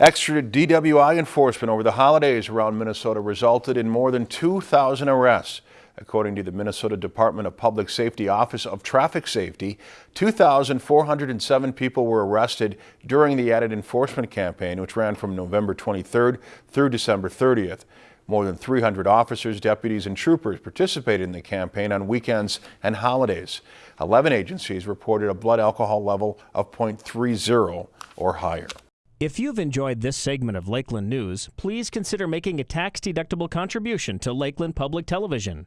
Extra DWI enforcement over the holidays around Minnesota resulted in more than 2,000 arrests. According to the Minnesota Department of Public Safety Office of Traffic Safety, 2,407 people were arrested during the added enforcement campaign, which ran from November 23rd through December 30th. More than 300 officers, deputies, and troopers participated in the campaign on weekends and holidays. 11 agencies reported a blood alcohol level of 0.30 or higher. If you've enjoyed this segment of Lakeland News, please consider making a tax-deductible contribution to Lakeland Public Television.